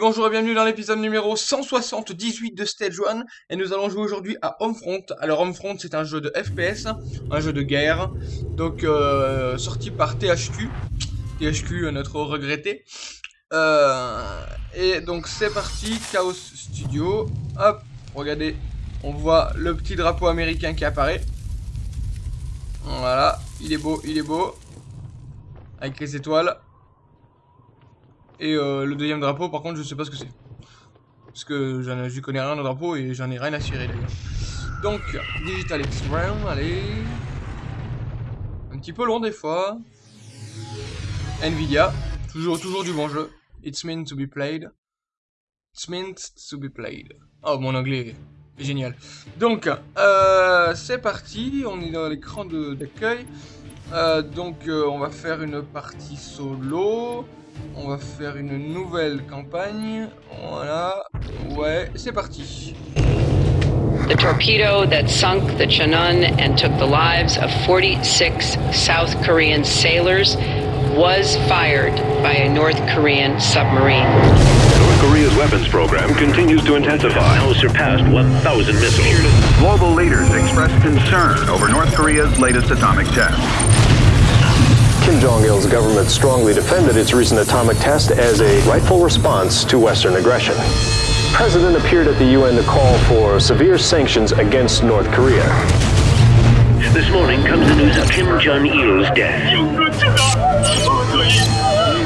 Bonjour et bienvenue dans l'épisode numéro 178 de Stage 1 et nous allons jouer aujourd'hui à Homefront. Alors Homefront c'est un jeu de FPS, un jeu de guerre, donc euh, sorti par THQ, THQ notre regretté. Euh, et donc c'est parti, Chaos Studio, hop, regardez, on voit le petit drapeau américain qui apparaît. Voilà, il est beau, il est beau, avec les étoiles. Et euh, le deuxième drapeau, par contre, je sais pas ce que c'est. Parce que je connais rien au drapeau et j'en ai rien à cirer d'ailleurs. Donc, Digital Extreme, allez. Un petit peu long des fois. Nvidia, toujours, toujours du bon jeu. It's meant to be played. It's meant to be played. Oh, mon anglais est génial. Donc, euh, c'est parti. On est dans l'écran d'accueil. Euh, donc, on va faire une partie solo. On va faire une nouvelle campagne. Voilà. Ouais, c'est parti. The torpedo that sunk the Cheonan and took the lives of 46 South Korean sailors was fired by a North Korean submarine. North Korea's weapons program continues to intensify. Now surpassed 1,000 missiles. Global leaders express concern over North Korea's latest atomic test. Kim Jong-il's government strongly defended its recent atomic test as a rightful response to Western aggression. The president appeared at the UN to call for severe sanctions against North Korea. This morning comes the news of Kim Jong-il's death.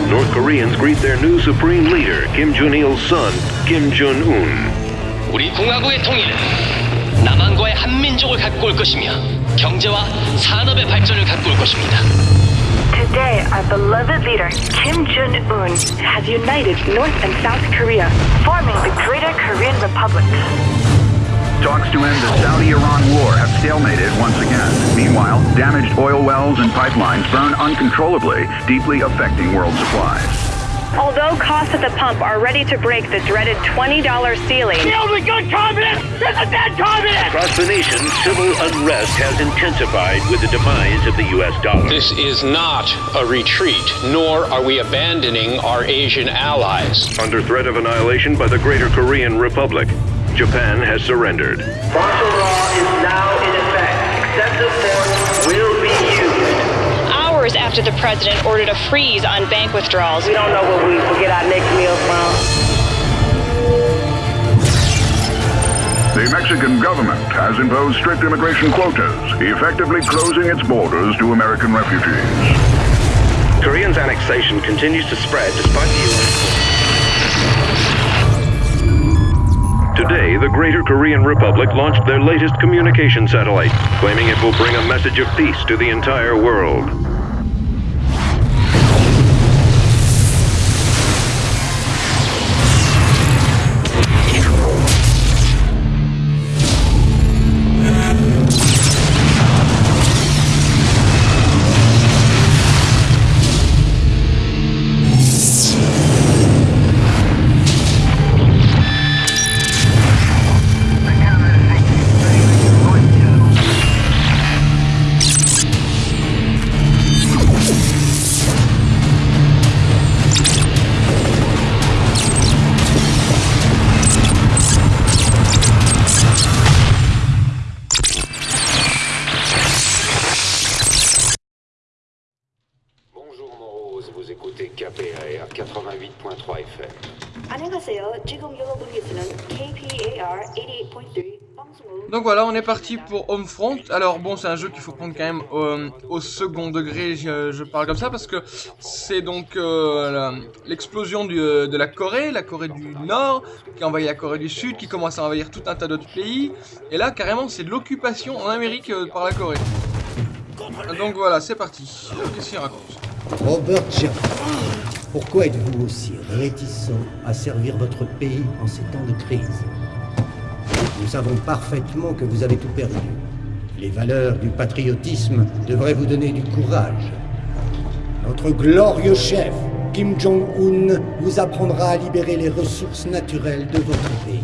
North Koreans greet their new supreme leader, Kim Jong-il's son, Kim Jong-un. 우리 공화국의 통일은 남한과의 한민족을 갖고 올 것이며 경제와 산업의 발전을 갖고 올 것입니다. Today, our beloved leader, Kim Jong-un, has united North and South Korea, forming the Greater Korean Republic. Talks to end the Saudi-Iran war have stalemated once again. Meanwhile, damaged oil wells and pipelines burn uncontrollably, deeply affecting world supplies. Although costs at the pump are ready to break the dreaded $20 ceiling, The only good communist is a dead communist! Across the nation, civil unrest has intensified with the demise of the U.S. dollar. This is not a retreat, nor are we abandoning our Asian allies. Under threat of annihilation by the Greater Korean Republic, Japan has surrendered. After the president ordered a freeze on bank withdrawals. We don't know where we will get our next meal from. The Mexican government has imposed strict immigration quotas, effectively closing its borders to American refugees. Korean's annexation continues to spread despite the U.S. Today, the Greater Korean Republic launched their latest communication satellite, claiming it will bring a message of peace to the entire world. Est parti pour Homefront. Alors bon, c'est un jeu qu'il faut prendre quand même euh, au second degré, je, parle comme ça, parce que c'est donc euh, l'explosion euh, de la Corée, la Corée du Nord, qui envahit la Corée du Sud, qui commence à envahir tout un tas d'autres pays. Et là, carrément, c'est l'occupation en Amérique par la Corée. Donc voilà, c'est parti. Robert pourquoi êtes-vous aussi réticent à servir votre pays en ces temps de crise? Nous savons parfaitement que vous avez tout perdu. Les valeurs du patriotisme devraient vous donner du courage. Notre glorieux chef, Kim Jong-un, vous apprendra à libérer les ressources naturelles de votre pays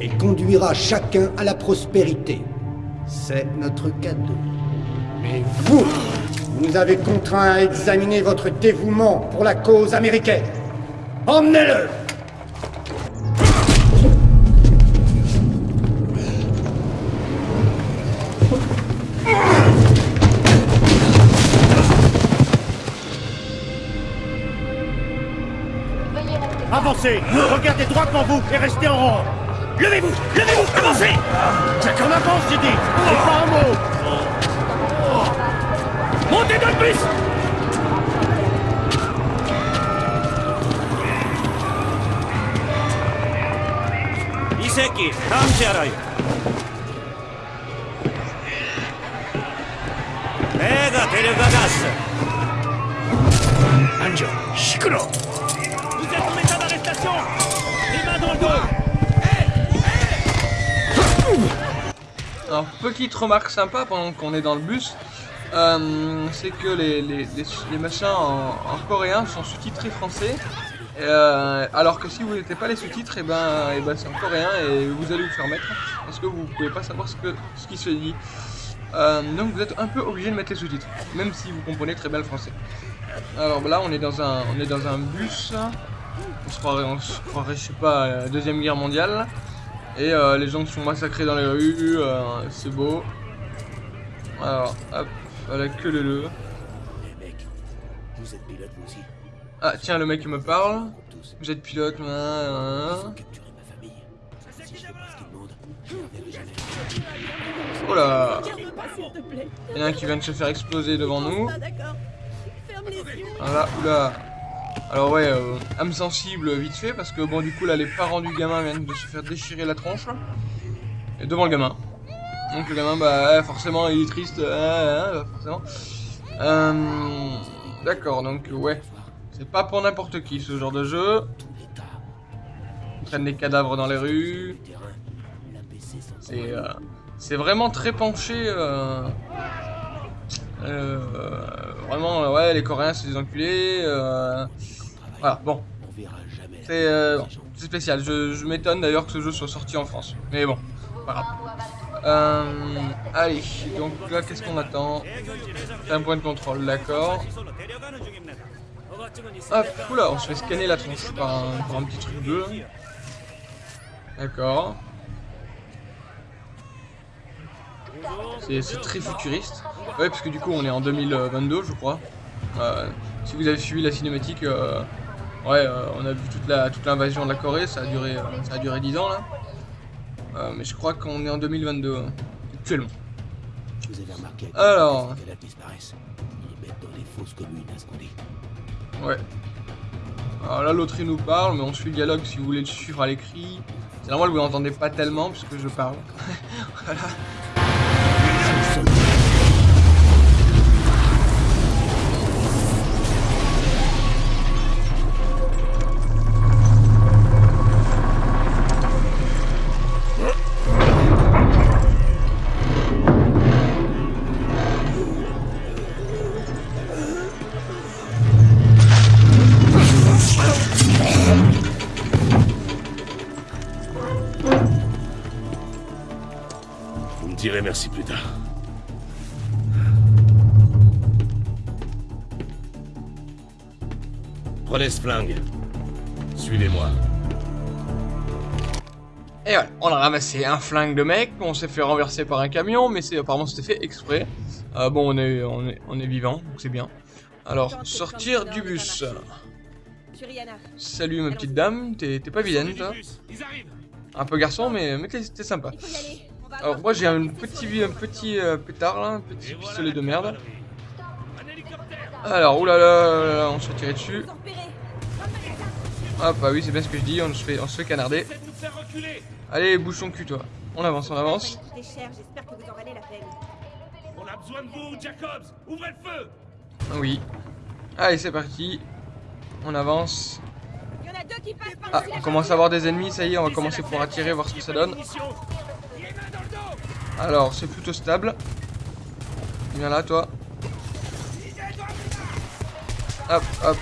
et conduira chacun à la prospérité. C'est notre cadeau. Mais vous, vous nous avez contraints à examiner votre dévouement pour la cause américaine. Emmenez-le Regardez droit devant vous et restez en rang. Levez-vous Levez-vous Avancez Chacun avance, j'ai dit. C'est pas un mot. Montez dans le bus. Iseki, Hamcharay Ega, Terugagas Anjo, Shikuro. Alors, petite remarque sympa pendant qu'on est dans le bus, euh, c'est que les, les, machins en, en coréen sont sous-titrés français. Euh, alors que si vous n'étiez pas les sous-titres, et ben, et ben c'est en coréen et vous allez vous faire mettre parce que vous pouvez pas savoir ce, que, ce qui se dit. Euh, donc vous êtes un peu obligé de mettre les sous-titres, même si vous comprenez très bien le français. Alors là, on est dans un, on est dans un bus. On se croirait, on se croirait, je sais pas, à la deuxième guerre mondiale. Et euh, les gens sont massacrés dans les rues. euh, c'est beau. Alors, hop, voilà que le le. Vous êtes pilote vous aussi Ah tiens, le mec il me parle. Vous êtes pilote, hein, hein. Oh là Il y en a un qui vient de se faire exploser devant nous. Voilà, oula. Alors ouais, euh, âme sensible vite fait parce que bon du coup là les parents du gamin viennent de se faire déchirer la tronche. Et devant le gamin. Donc le gamin bah ouais, forcément il est triste, euh, euh, forcément. Euh, D'accord, donc ouais. C'est pas pour n'importe qui ce genre de jeu. Ils prennent des cadavres dans les rues. C'est euh, vraiment très penché. Vraiment, euh, ouais, les Coréens c'est des enculés. euh, voilà, bon. C'est euh, spécial. Je, m'étonne d'ailleurs que ce jeu soit sorti en France. Mais bon. Euh, allez, donc là, qu'est-ce qu'on attend? C'est un point de contrôle, d'accord. Hop, oula, on se fait scanner la tronche par un, un petit truc bleu. D'accord. C'est très futuriste. Ouais, parce que du coup, on est en 2022, je crois. Euh, si vous avez suivi la cinématique, euh, ouais, euh, on a vu toute la toute l'invasion de la Corée. Ça a duré, ça a duré 10 ans là. Mais je crois qu'on est en 2022 hein, actuellement. Vous avez remarqué Alors. Ouais. Alors là, l'autre il nous parle, mais on suit le dialogue si vous voulez le suivre à l'écrit. C'est normal, vous n'entendez pas tellement puisque je parle. voilà. Merci plus tard. Prenez ce flingue. Suivez-moi. Et voilà, on a ramassé un flingue de mec, on s'est fait renverser par un camion, mais c'est apparemment c'était fait exprès. Euh, bon, on est, on est, on est vivant, donc c'est bien. Alors, sortir du bus. Salut ma petite dame, t'es t'es pas vilaine toi Un peu garçon, mais, mais t'es t'es sympa. Alors moi j'ai un petit, un petit euh, pétard là, un petit pistolet de merde. Alors, oulala, on se fait tirer dessus. Ah bah oui, c'est bien ce que je dis, on se fait, on se fait canarder. Allez, bouge ton cul toi. On avance, on avance. J'espère que vous en valez la peine. On a besoin de vous, Jacobs Ouvrez le feu Ah Oui. Allez, c'est parti. On avance. Ah, on commence à avoir des ennemis, ça y est, on va commencer pour attirer, voir ce que ça donne. Alors, c'est plutôt stable. Viens là, toi. Hop, hop.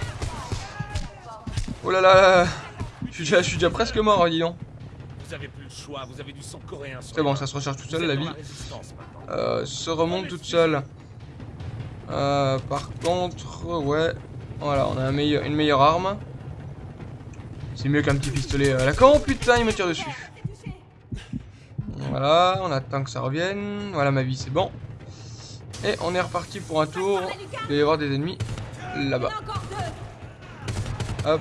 Oh là là Je suis déjà, je suis déjà presque mort, dis donc. Vous avez plus le choix, vous avez du sang coréen C'est bon, ça se recharge tout seul, Vous la vie. Euh, se remonte toute seule. Euh, par contre, ouais. Voilà, on a un meilleur, une meilleure arme. C'est mieux qu'un petit pistolet à la con. Putain, il me tire dessus. Voilà, on attend que ça revienne. Voilà, ma vie, c'est bon. Et on est reparti pour un tour. Il doit y avoir des ennemis là-bas. Hop.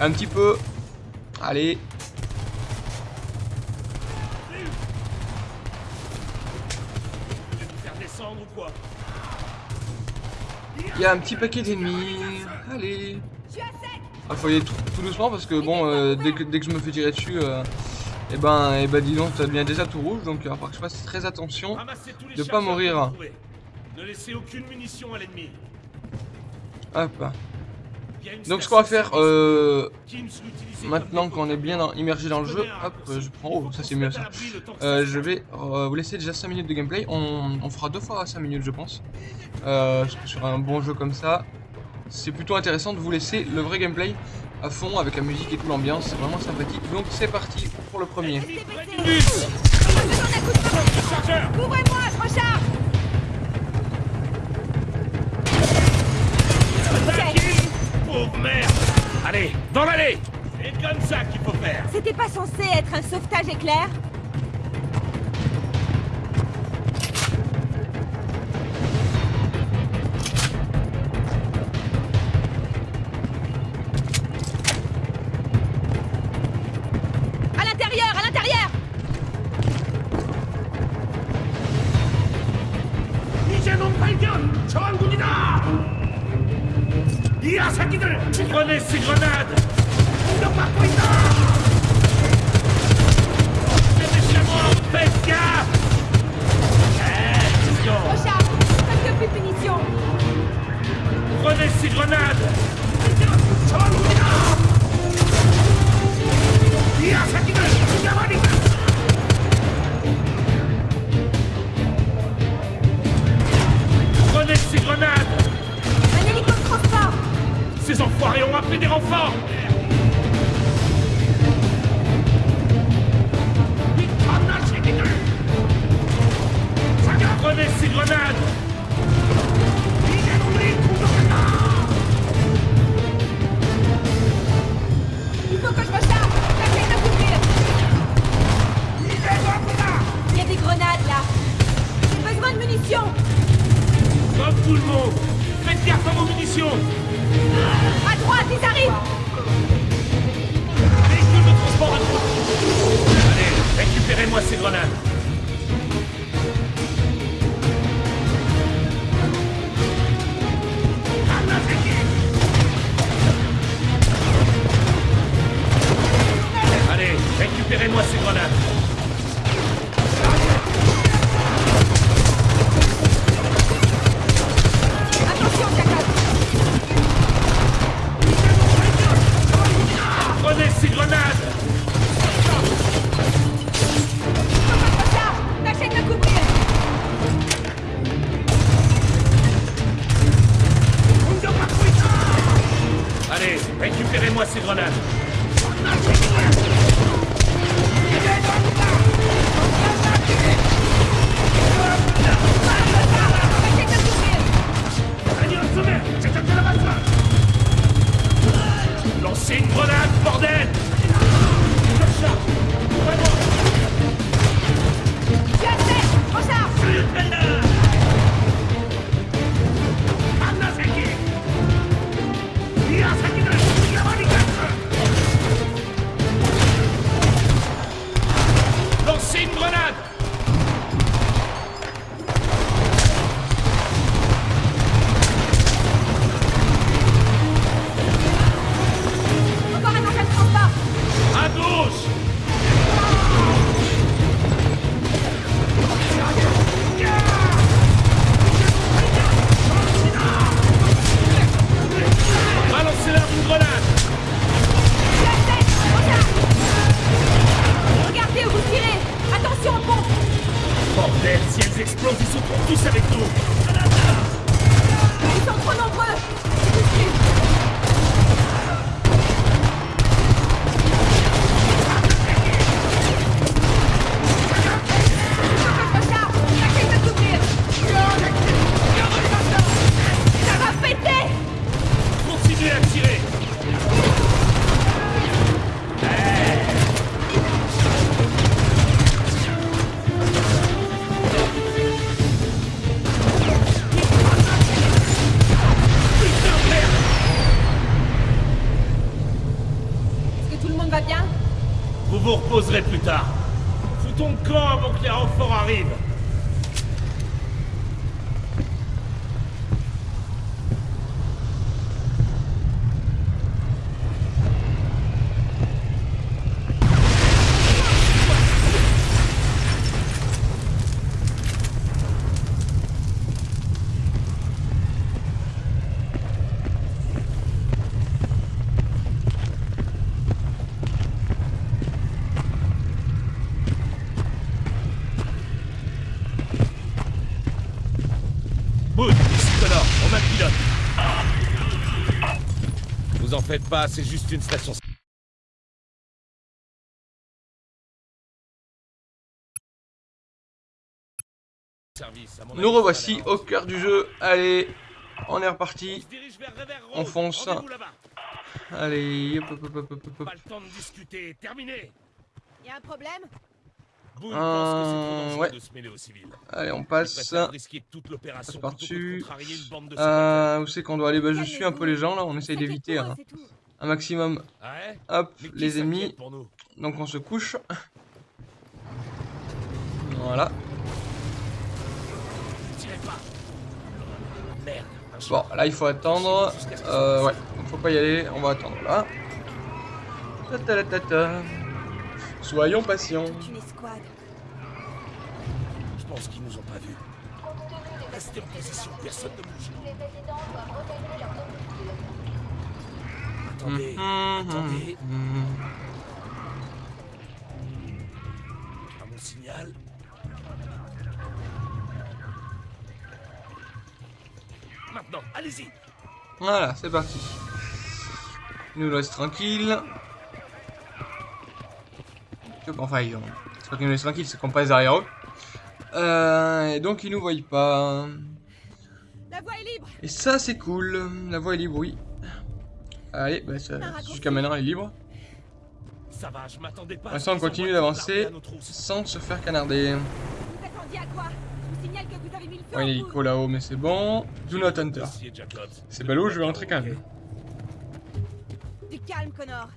Un petit peu. Allez. Il y a un petit paquet d'ennemis. Allez. Ah, faut y aller tout, tout doucement parce que bon, euh, dès, que, dès que je me fais tirer dessus, euh, et ben, et ben dis donc, ça devient déjà tout rouge. Donc il va falloir que je fasse très attention de pas mourir. Ne laissez aucune munition à l'ennemi. Hop. Il Donc ce qu'on va faire euh, maintenant qu'on est bien dans- immergé dans le jeu, hop, je prends, oh ça c'est mieux ça. Euh, je vais euh, vous laisser déjà 5 minutes de gameplay, on, on fera deux fois 5 minutes je pense. Sur un bon jeu comme ça, c'est plutôt intéressant de vous laisser le vrai gameplay à fond avec la musique et tout l'ambiance, c'est vraiment sympathique. Donc c'est parti pour le premier. Couvrez-moi, je recharge Pauvre merde. Allez, dans l'allée. C'est comme ça qu'il faut faire. C'était pas censé être un sauvetage éclair faites pas, c'est juste une station. Nous revoici au cœur du jeu. Allez, on est reparti. On fonce. Allez, hop, hop, hop, hop, hop, hop. Pas le temps de discuter, terminé. Y a un problème? Boone pense que c'est trop Euh, dangereux ouais. de se mêler aux civils. Allez, on passe. risquer toute l'opération par-dessus. contrarier une bande de Euh, où c'est qu'on doit aller? Bah, je suis un peu les gens là. On essaye d'éviter un, un maximum. Ouais? Hop, les ennemis. Donc on se couche. Voilà. Bon, là il faut attendre. Euh, ouais, donc faut pas y aller. On va attendre là. Ta ta ta ta ta. Soyons patients. Une escouade. Je pense qu'ils nous ont pas vus. Restez en position, personne ne bouge. Attendez, Mhm, attendez. mhm. À mon signal. Maintenant, allez-y. Voilà, c'est parti. Nous laisse tranquille. Enfin, ils ont... c'est pas qu'ils nous laissent tranquille, c'est qu'on passe derrière eux. Euh, et donc ils nous voient pas. La voie est libre Et ça c'est cool. La voie est libre, oui. Allez, bah, ça- jusqu'à maintenant elle est libre. Ça va, je m'attendais pas. L'instant on continue d'avancer sans se faire canarder. Vous attendiez à quoi? Je vous signale que vous avez mis le feu Bon, il y a en l'hélico là-haut, mais c'est bon. Do not enter. C'est ballot, je vais rentrer quand même. Du calme, Connor.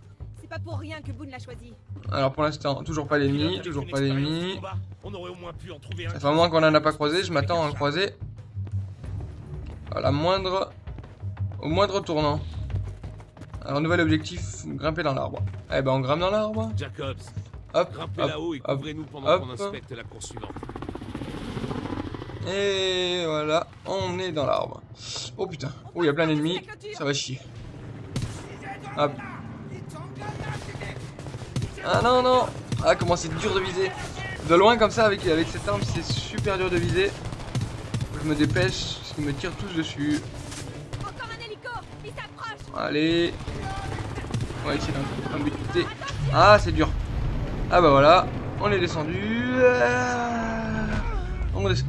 C'est pas pour rien que Boone l'a choisi. Alors pour l'instant, toujours pas d'ennemis, toujours pas d'ennemis. Ça fait un moment qu'on en a pas croisé, je m'attends à en croiser. À la moindre... Au moindre tournant. Alors nouvel objectif, grimper dans l'arbre. Eh ben on grimpe dans l'arbre. Jacobs, Hop, grimpez hop, là-haut et hop, couvrez-nous pendant qu'on inspecte la course suivante. Et voilà, on est dans l'arbre. Oh putain, oh il y a plein d'ennemis, ça va chier. Hop. Ah non non Ah comment c'est dur de viser De loin comme ça avec, avec cette arme c'est super dur de viser. Je me dépêche, parce qu'ils me tirent tous dessus. Encore un hélico Il s'approche Allez On va essayer d'en buter. Ah c'est dur Ah bah voilà, on est descendu. Ah, On descend.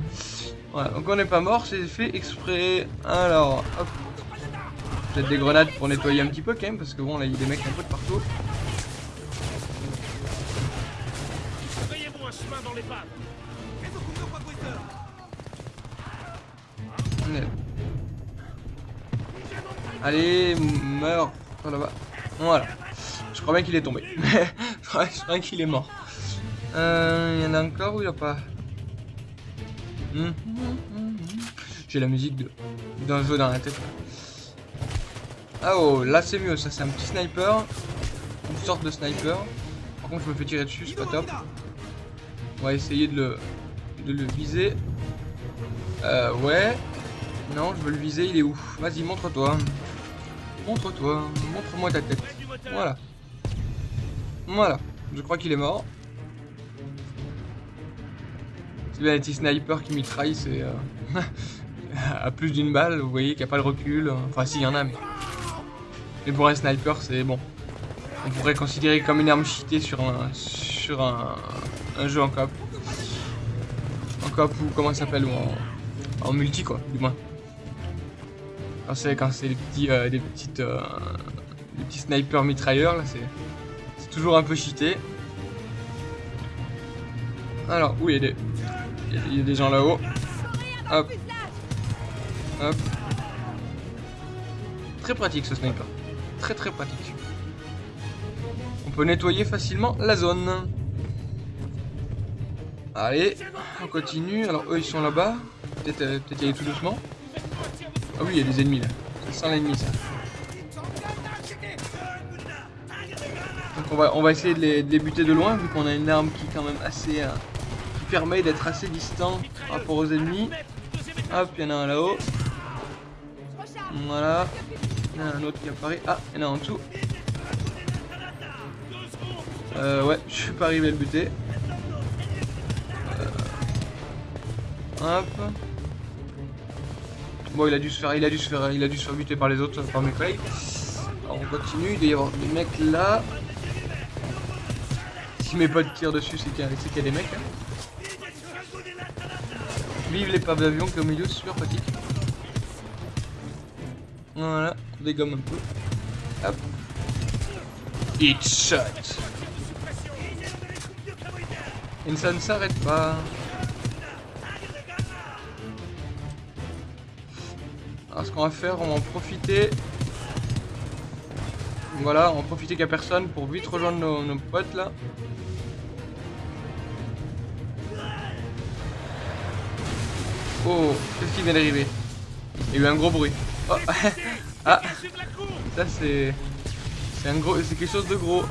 Voilà, donc on n'est pas mort, c'est fait exprès. Alors, hop. Peut-être des grenades pour nettoyer un petit peu quand même, parce que bon là il y a des mecs un peu de partout. Allez, meurs, toi là-bas. Voilà. Je crois bien qu'il est tombé. je crois qu'il est mort. Euh, il y en a encore ou il n'y a pas? Hum. J'ai la musique d'un jeu dans la tête. Ah oh, là c'est mieux, ça c'est un petit sniper. Une sorte de sniper. Par contre je me fais tirer dessus, c'est pas top. Va essayer de le, de le viser. Euh, ouais. Non, je veux le viser, il est où? Vas-y, montre-toi. Montre-toi, montre-moi ta tête. Voilà. Voilà, je crois qu'il est mort. C'est bien les petits snipers qui mitraillent, c'est... euh, à plus d'une balle, vous voyez qu'il n'y a pas le recul. Enfin, si, il y en a, mais... Mais pour un sniper, c'est bon. On pourrait considérer comme une arme cheatée sur un, sur un, un jeu en coop. Ou comment ça s'appelle, en, multi, quoi, du moins. Quand c'est quand c'est des petits euh, petites euh, petits snipers mitrailleurs là c'est toujours un peu cheaté. Alors où il y a des il y a des gens là-haut. Hop. Hop. Très pratique ce sniper. Très très pratique. on peut nettoyer facilement la zone. Allez, on continue. Alors eux ils sont là-bas. Peut-être euh, peut y aller tout doucement. Ah oui, il y a des ennemis là. Ça sent l'ennemi ça. Donc on va, on va essayer de les, de les buter de loin vu qu'on a une arme qui est quand même assez... euh, qui permet d'être assez distant par rapport aux ennemis. Hop, il y en a un là-haut. Voilà. Il y en a un autre qui apparaît. Ah, il y en a un en dessous. Euh, ouais, je suis pas arrivé à le buter. Hop. Bon, il a dû se faire, il a dû se faire, il a dû se faire buter par les autres, par mes collègues. Alors on continue. Il doit y avoir des mecs là. Si mes potes tirent dessus, c'est qu'il y, a- des mecs. hein. Vive les paves d'avion qui est au milieu, super pratique. Voilà, on dégomme un peu. Hop. Hit shot. Et ça ne s'arrête pas. Alors ce qu'on va faire, on va en profiter. Voilà, on va profiter qu'il n'y a personne pour vite rejoindre nos, potes là. Oh, qu'est-ce qui vient d'arriver? Il y a eu un gros bruit. Oh, ah, ça c'est... C'est un gros... C'est quelque chose de gros.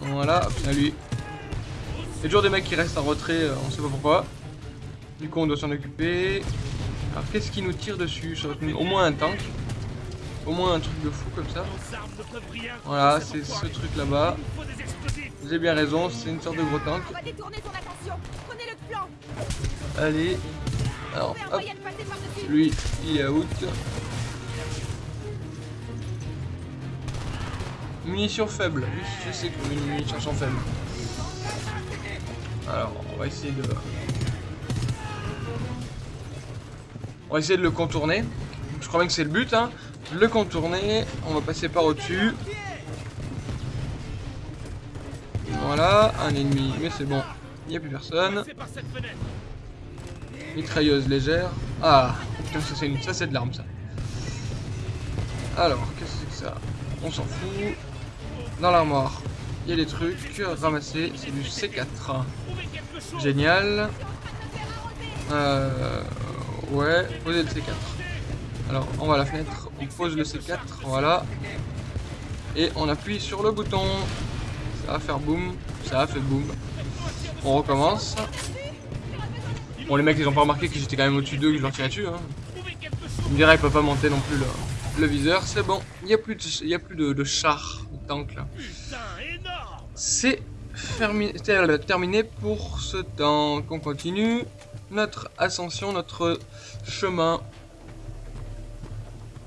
Voilà, hop, lui. Il y a toujours des mecs qui restent en retrait, euh, on sait pas pourquoi. Du coup, on doit s'en occuper. Alors, qu'est-ce qui nous tire dessus? Ça va être Au moins un tank. Au moins un truc de fou comme ça. Voilà, c'est ce truc là-bas. Vous avez bien raison, c'est une sorte de gros tank. Allez. Alors, hop. Lui, il est out. Munitions faibles. Oui, je sais que mes munitions sont faibles. Alors, on va essayer de... On va essayer de le contourner. Je crois bien que c'est le but, hein. Le contourner. On va passer par au-dessus. Voilà, un ennemi. Mais c'est bon. Il n'y a plus personne. Mitrailleuse légère. Ah, putain, ça c'est une- de l'arme ça. Alors, qu'est-ce que c'est que ça? On s'en fout. Dans l'armoire, il y a des trucs. Ramasser, c'est du C4. Génial. Euh, ouais, poser le C4. Alors, on va à la fenêtre, on pose le C4, voilà. Et on appuie sur le bouton. Ça va faire boum, ça a fait boum. On recommence. Bon, les mecs, ils ont pas remarqué que j'étais quand même au-dessus d'eux, que je leur tirais dessus. Hein. Ils me diraient, ils peuvent pas monter non plus le, viseur. C'est bon, il n'y a plus y a plus de, de char, de tank là. C'est terminé pour ce tank. On continue notre ascension, notre chemin.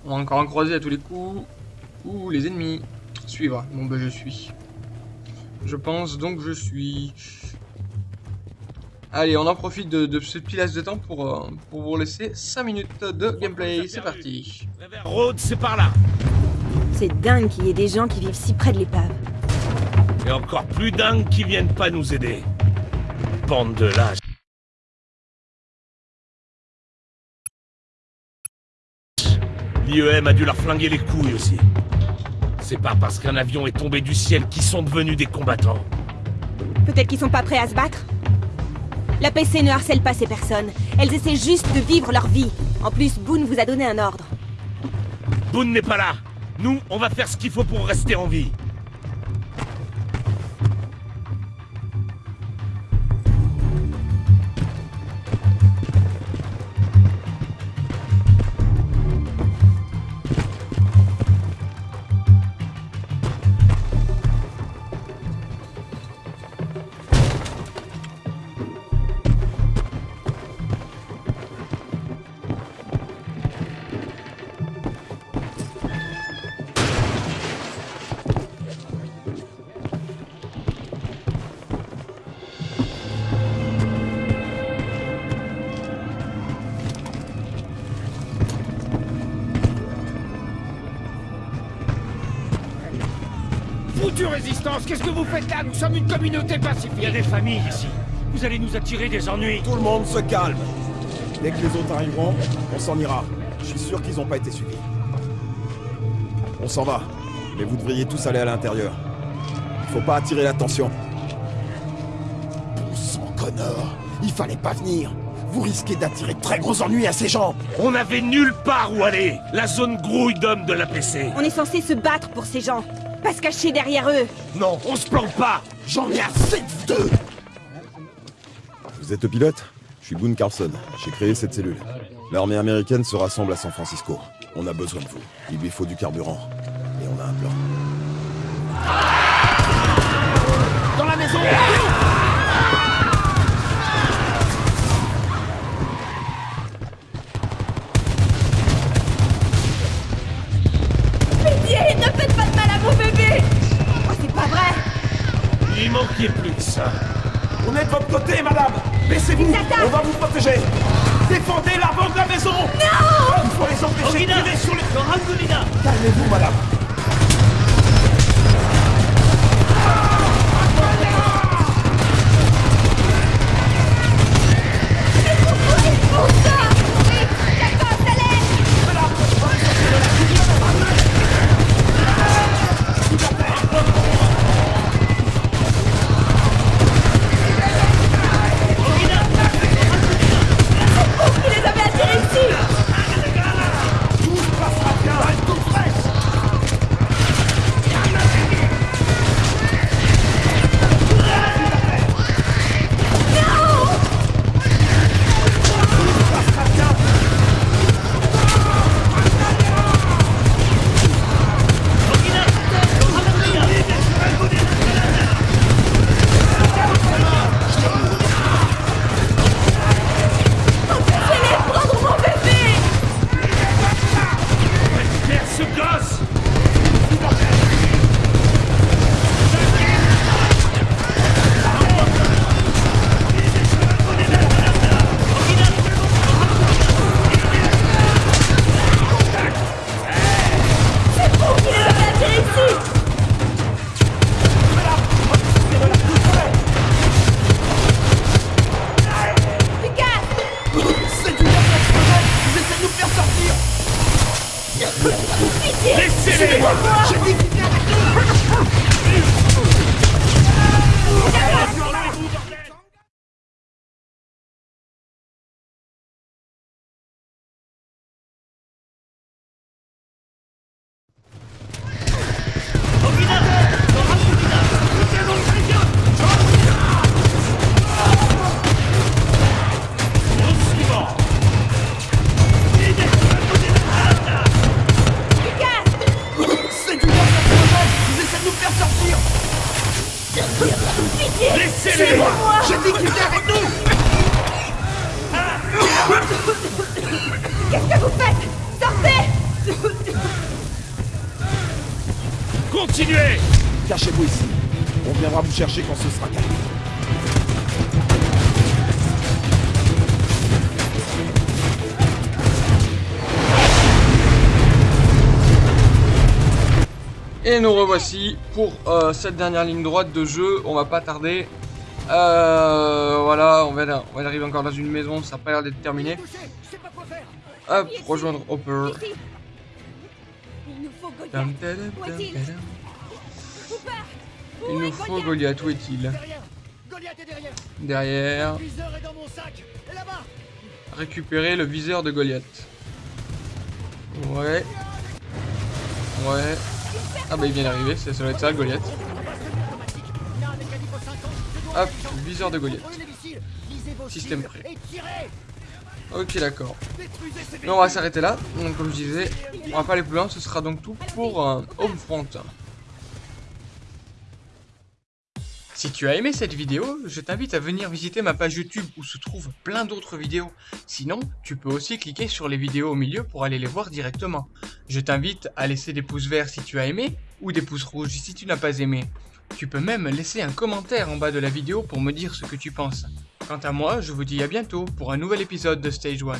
On va encore en croiser à tous les coups. Ouh, les ennemis. Suivre. Bon, bah, je suis. Je pense donc je suis. Allez, on en profite de, de ce petit laps de temps pour, euh, pour vous laisser 5 minutes de gameplay. C'est parti. Rhodes, c'est par là. C'est dingue qu'il y ait des gens qui vivent si près de l'épave. Et encore plus dingue qui viennent pas nous aider. Bande de lâches. L'IEM a dû leur flinguer les couilles aussi. C'est pas parce qu'un avion est tombé du ciel qu'ils sont devenus des combattants. Peut-être qu'ils sont pas prêts à se battre La PC ne harcèle pas ces personnes. Elles essaient juste de vivre leur vie. En plus, Boone vous a donné un ordre. Boone n'est pas là. Nous, on va faire ce qu'il faut pour rester en vie. Résistance, qu'est-ce que vous faites là? Nous sommes une communauté pacifique. Il y a des familles ici. Vous allez nous attirer des ennuis. Tout le monde se calme. Dès que les autres arriveront, on s'en ira. Je suis sûr qu'ils n'ont pas été suivis. On s'en va. Mais vous devriez tous aller à l'intérieur. Il faut pas attirer l'attention. Bon sang, Connor Il fallait pas venir Vous risquez d'attirer de très gros ennuis à ces gens On n'avait nulle part où aller La zone grouille d'hommes de la PC On est censé se battre pour ces gens, pas se cacher derrière eux. Non, on se plante pas J'en ai assez de vous deux Vous êtes le pilote? Je suis Boone Carlson. J'ai créé cette cellule. L'armée américaine se rassemble à San Francisco. On a besoin de vous. Il lui faut du carburant. Et on a un plan. Dans la maison Calmez-vous, madame pour euh, cette dernière ligne droite de jeu. On va pas tarder. Euh, voilà, on va, on va arriver encore dans une maison. Ça a pas l'air d'être terminé. Hop, rejoindre Hopper. Il nous faut Goliath Où est-il derrière Récupérer le viseur de Goliath. Ouais. Ouais. Ah bah il vient d'arriver, ça doit être ça, Goliath. Hop, viseur de Goliath. Système prêt. Ok d'accord. Mais on va s'arrêter là. Donc comme je disais, on va pas aller plus loin, ce sera donc tout pour euh, Homefront. Si tu as aimé cette vidéo, je t'invite à venir visiter ma page YouTube où se trouvent plein d'autres vidéos. Sinon, tu peux aussi cliquer sur les vidéos au milieu pour aller les voir directement. Je t'invite à laisser des pouces verts si tu as aimé ou des pouces rouges si tu n'as pas aimé. Tu peux même laisser un commentaire en bas de la vidéo pour me dire ce que tu penses. Quant à moi, je vous dis à bientôt pour un nouvel épisode de Stage 1.